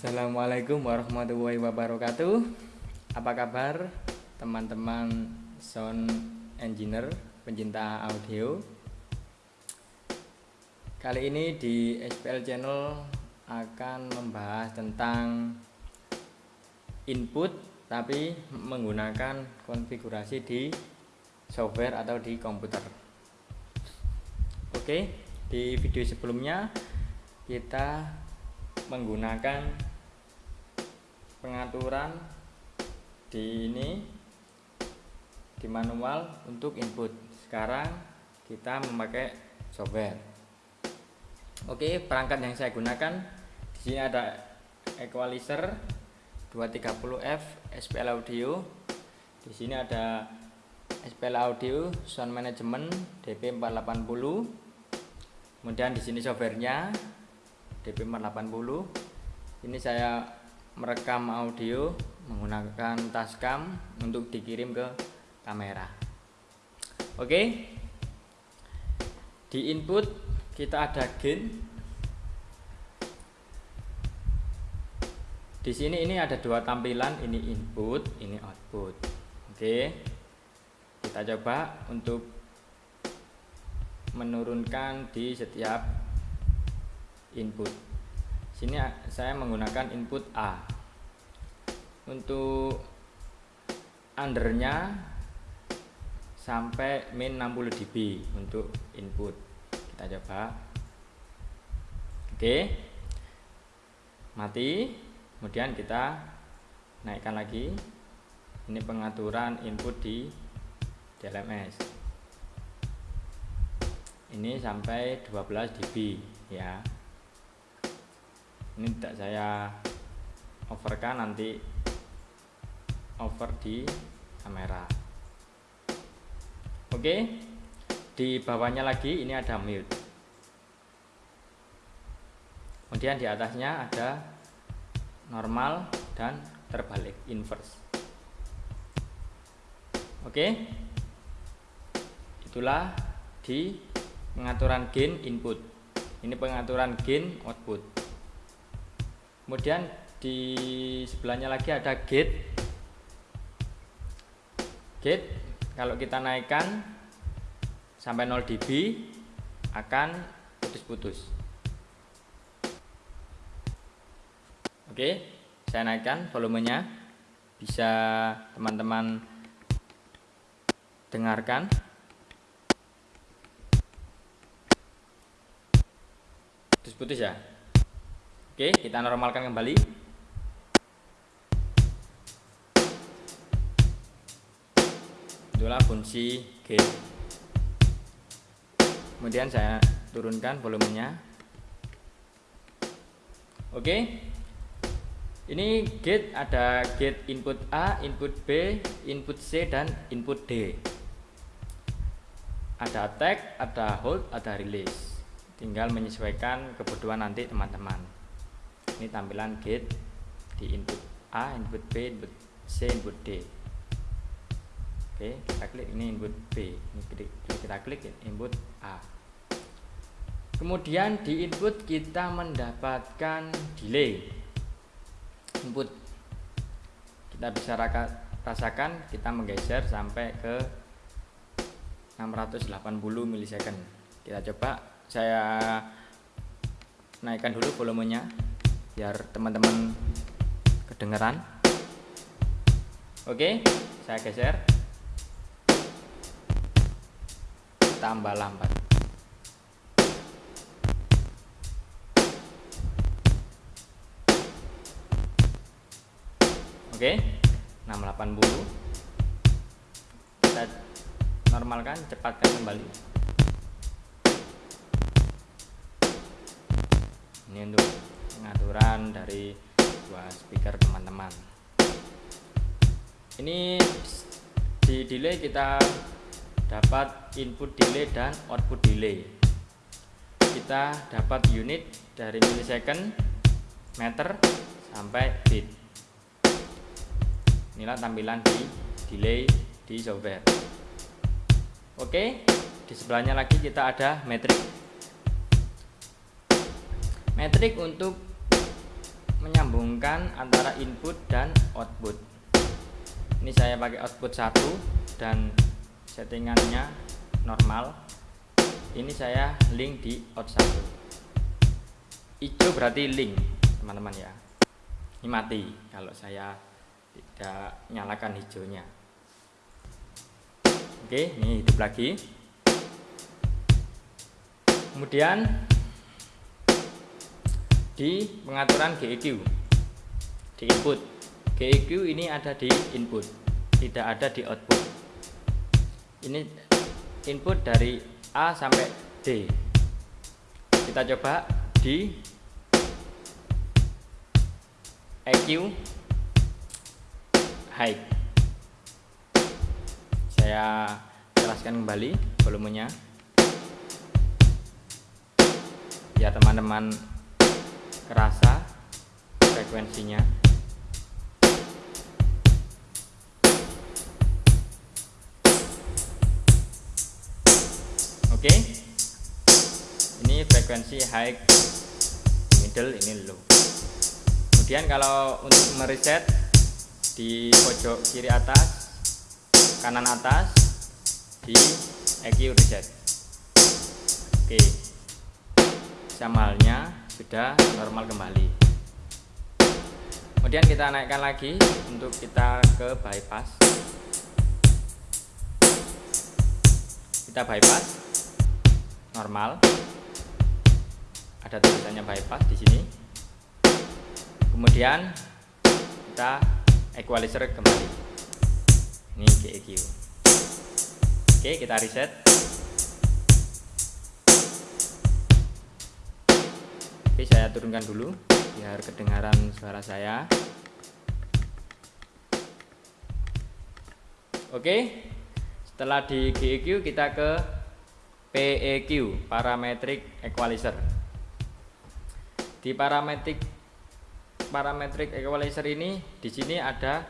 Assalamualaikum warahmatullahi wabarakatuh. Apa kabar teman-teman sound engineer pencinta audio? Kali ini di SPL channel akan membahas tentang input tapi menggunakan konfigurasi di software atau di komputer. Oke di video sebelumnya kita menggunakan pengaturan di ini di manual untuk input. Sekarang kita memakai software. Oke perangkat yang saya gunakan di sini ada equalizer 230F SPL audio. Di sini ada SPL audio sound management DP 480 kemudian di sini softwarenya DP480 ini saya merekam audio menggunakan tascam untuk dikirim ke kamera. Oke? Di input kita ada gain. Di sini ini ada dua tampilan ini input ini output. Oke? Kita coba untuk menurunkan di setiap input sini saya menggunakan input A. Untuk undernya sampai min 60 dB untuk input. Kita coba. Oke. Mati. Kemudian kita naikkan lagi. Ini pengaturan input di DLMS ini sampai 12 dB ya ini tidak saya overkan nanti over di kamera. Oke di bawahnya lagi ini ada mute. Kemudian di atasnya ada normal dan terbalik inverse. Oke itulah di pengaturan gain input. Ini pengaturan gain output kemudian di sebelahnya lagi ada gate. Gate kalau kita naikkan sampai 0 dB akan putus-putus. Oke saya naikkan volumenya. Bisa teman-teman dengarkan. Putus-putus ya Oke, kita normalkan kembali. Itulah fungsi gain. Kemudian saya turunkan volumenya. Oke. Ini gate ada gate input A, input B, input C dan input D. Ada tag, ada hold, ada release. Tinggal menyesuaikan kebutuhan nanti teman-teman ini tampilan gate di input A, input B, input C, input D. Oke kita klik ini input B. Ini kita klik input A. Kemudian di input kita mendapatkan delay. Input. Kita bisa rasakan kita menggeser sampai ke 680 milisecond kita coba saya naikkan dulu volumenya biar teman-teman kedengeran. Oke saya geser. Tambah lambat. Oke 680 kita normalkan cepatkan kembali ini untuk pengaturan dari dua speaker teman-teman. Ini di delay kita dapat input delay dan output delay. Kita dapat unit dari millisecond meter sampai bit. Inilah tampilan di delay di software. Oke di sebelahnya lagi kita ada metrik metrik untuk menyambungkan antara input dan output. Ini saya pakai output satu dan settingannya normal. Ini saya link di out 1 hijau berarti link teman-teman ya. Ini mati kalau saya tidak nyalakan hijaunya oke ini hidup lagi. Kemudian di pengaturan GEQ di input. GEQ ini ada di input tidak ada di output. Ini input dari A sampai D. Kita coba di EQ high saya jelaskan kembali volumenya. Ya teman-teman kerasa frekuensinya oke okay. ini frekuensi high middle ini low kemudian kalau untuk mereset di pojok kiri atas kanan atas di EQ reset oke okay. samalnya sudah normal kembali. Kemudian kita naikkan lagi untuk kita ke bypass. Kita bypass. Normal. Ada tulisannya bypass di sini. Kemudian kita equalizer kembali. Ini GEQ oke kita reset oke saya turunkan dulu biar kedengaran suara saya. Oke setelah di GEQ kita ke PEQ parametric equalizer. Di parametric parametric equalizer ini di sini ada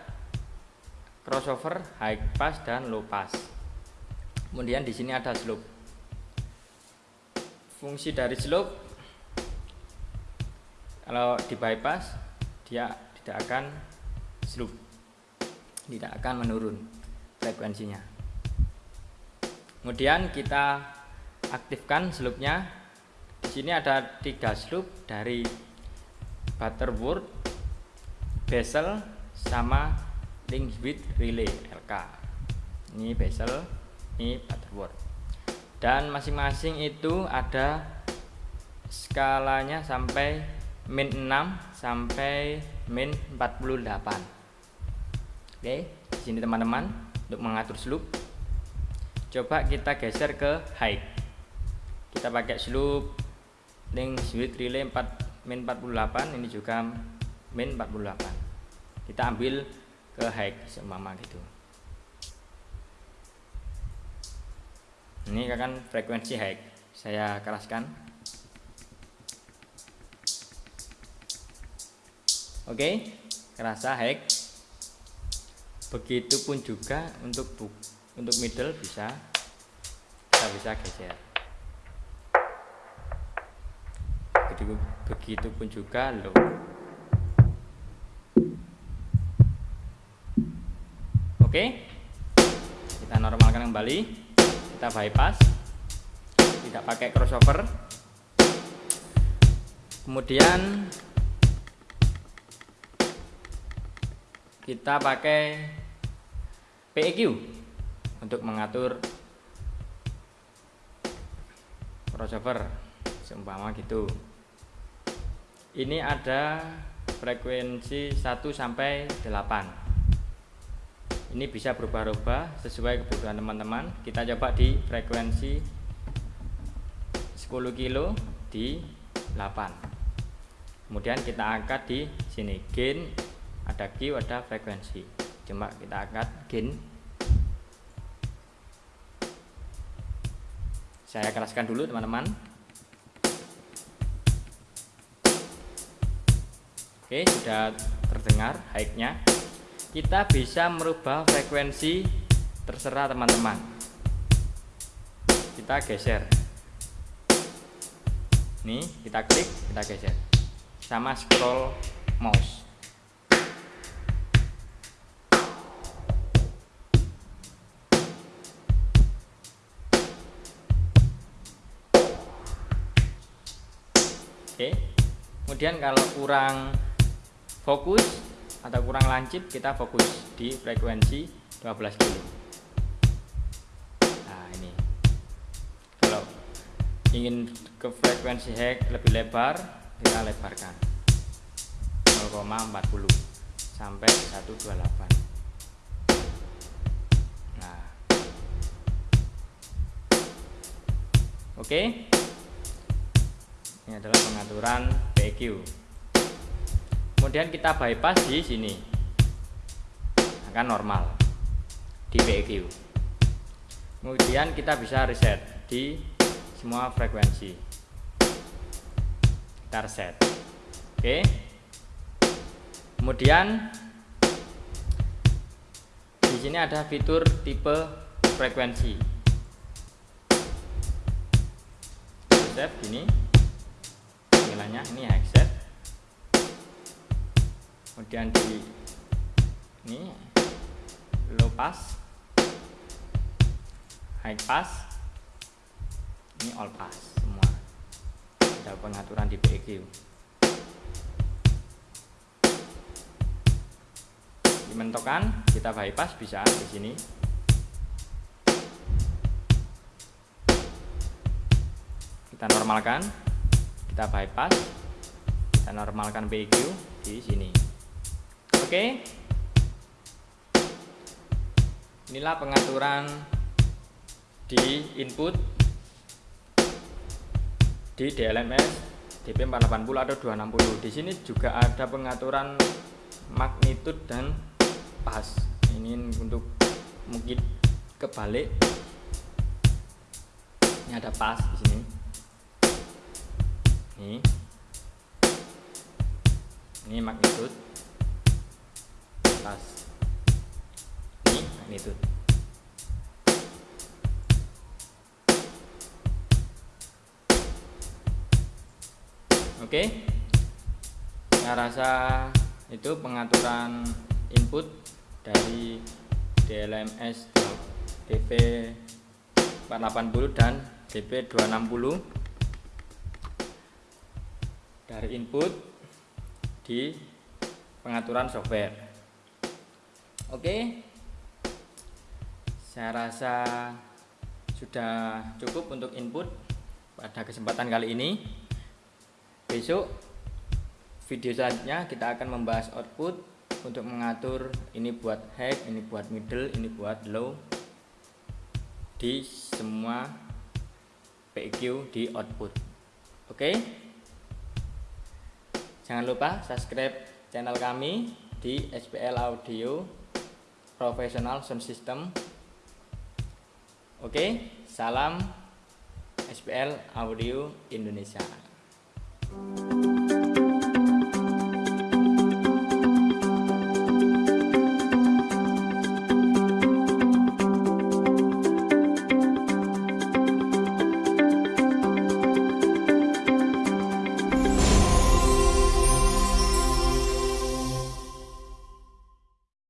crossover high pass dan low pass. Kemudian di sini ada slope. Fungsi dari slope kalau di bypass dia tidak akan slope tidak akan menurun frekuensinya kemudian kita aktifkan slope-nya. Di sini ada tiga slope dari Butterworth, bezel, sama link with relay LK. Ini bezel, ini Butterworth. Dan masing-masing itu ada skalanya sampai min 6 sampai min 48. Oke, di sini teman-teman untuk mengatur slope coba kita geser ke height. Kita pakai sloop link switch relay 4 min 48 ini juga min 48 kita ambil ke high semama gitu. Ini kan frekuensi high saya keraskan oke kerasa high begitupun juga untuk untuk middle bisa kita bisa geser. Begitupun juga low. Oke kita normalkan kembali. Kita bypass. Tidak pakai crossover. Kemudian kita pakai PEQ untuk mengatur crossover seumpama gitu. Ini ada frekuensi 1 sampai 8 ini bisa berubah-ubah sesuai kebutuhan teman-teman. Kita coba di frekuensi 10 kilo di 8 kemudian kita angkat di sini. Gain ada Q ada frekuensi. Coba kita angkat gain. Saya keraskan dulu teman-teman. Oke sudah terdengar high-nya. Kita bisa merubah frekuensi. Terserah teman-teman. Kita geser. Nih kita klik kita geser. Sama scroll mouse Oke. Kemudian kalau kurang fokus atau kurang lancip kita fokus di frekuensi 12 kilo. Nah ini. Kalau ingin ke frekuensi hack lebih lebar kita lebarkan. 0,40 sampai 128 nah. Oke ini adalah pengaturan PQ kemudian kita bypass di sini. Akan normal di PQ kemudian kita bisa reset di semua frekuensi. Kita reset. Oke. Kemudian di sini ada fitur tipe frekuensi. Reset ini tampilannya ini headset kemudian di ini low pass high pass ini all pass semua. Ada pengaturan di PEQ dimentokan kita bypass bisa di sini. Kita normalkan kita bypass normalkan PQ di sini. Oke. Inilah pengaturan di input di DLMS DP480 atau 260 di sini juga ada pengaturan magnitude dan pas. Ini untuk mungkin kebalik. Ini ada pas di sini. Ini ini magnitude. Pas ini magnitude. Oke. Saya rasa itu pengaturan input dari DLMS DP 480 dan DP 260 dari input di pengaturan software. Oke. Saya rasa sudah cukup untuk input pada kesempatan kali ini. Besok video selanjutnya kita akan membahas output untuk mengatur ini buat high, ini buat middle, ini buat low di semua PQ di output. Oke? okay? Jangan lupa subscribe channel kami di SPL Audio Professional Sound System. Oke, salam SPL Audio Indonesia.